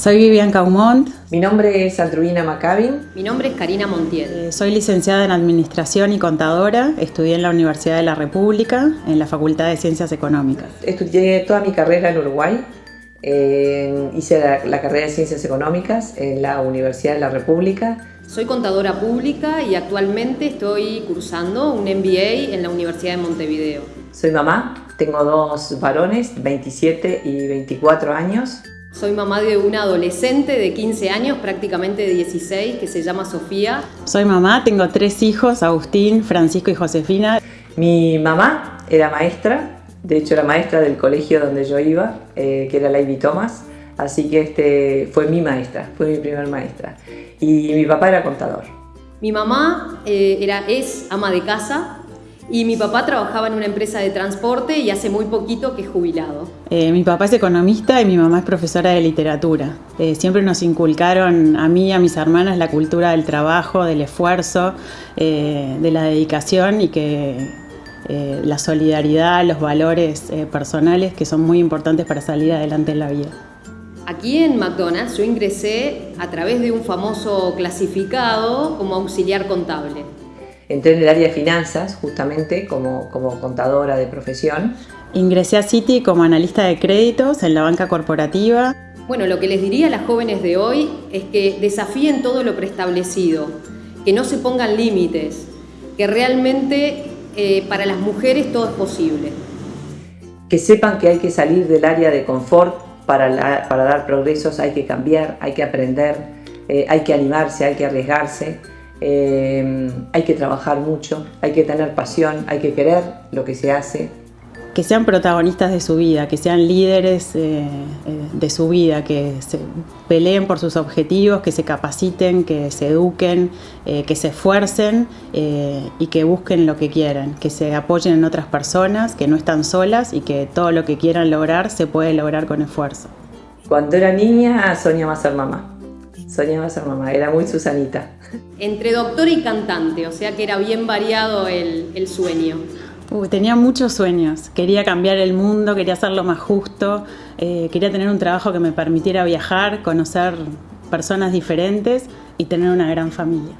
Soy Vivian Caumont. Mi nombre es Andruina Macabin. Mi nombre es Karina Montiel. Eh, soy licenciada en Administración y Contadora. Estudié en la Universidad de la República, en la Facultad de Ciencias Económicas. Estudié toda mi carrera en Uruguay. Eh, hice la, la carrera de Ciencias Económicas en la Universidad de la República. Soy contadora pública y actualmente estoy cursando un MBA en la Universidad de Montevideo. Soy mamá, tengo dos varones, 27 y 24 años. Soy mamá de una adolescente de 15 años, prácticamente de 16, que se llama Sofía. Soy mamá, tengo tres hijos, Agustín, Francisco y Josefina. Mi mamá era maestra, de hecho era maestra del colegio donde yo iba, eh, que era la Ivy Thomas, así que este fue mi maestra, fue mi primer maestra. Y mi papá era contador. Mi mamá eh, era, es ama de casa, y mi papá trabajaba en una empresa de transporte y hace muy poquito que es jubilado. Eh, mi papá es economista y mi mamá es profesora de literatura. Eh, siempre nos inculcaron a mí y a mis hermanas la cultura del trabajo, del esfuerzo, eh, de la dedicación y que la solidaridad, los valores personales que son muy importantes para salir adelante en la vida. Aquí en McDonald's yo ingresé a través de un famoso clasificado como auxiliar contable. Entré en el área de finanzas, justamente, como, como contadora de profesión. Ingresé a Citi como analista de créditos en la banca corporativa. Bueno, lo que les diría a las jóvenes de hoy es que desafíen todo lo preestablecido, que no se pongan límites, que realmente eh, para las mujeres todo es posible. Que sepan que hay que salir del área de confort para, para dar progresos, hay que cambiar, hay que aprender, eh, hay que animarse, hay que arriesgarse. Eh, hay que trabajar mucho, hay que tener pasión, hay que querer lo que se hace. Que sean protagonistas de su vida, que sean líderes eh, eh, de su vida, que se peleen por sus objetivos, que se capaciten, que se eduquen, que se esfuercen y que busquen lo que quieran, que se apoyen en otras personas, que no están solas y que todo lo que quieran lograr se puede lograr con esfuerzo. Cuando era niña soñaba ser mamá soñaba ser mamá, era muy Susanita. Entre doctor y cantante, o sea que era bien variado el, sueño. tenía muchos sueños, quería cambiar el mundo, quería hacerlo más justo, eh, quería tener un trabajo que me permitiera viajar, conocer personas diferentes y tener una gran familia.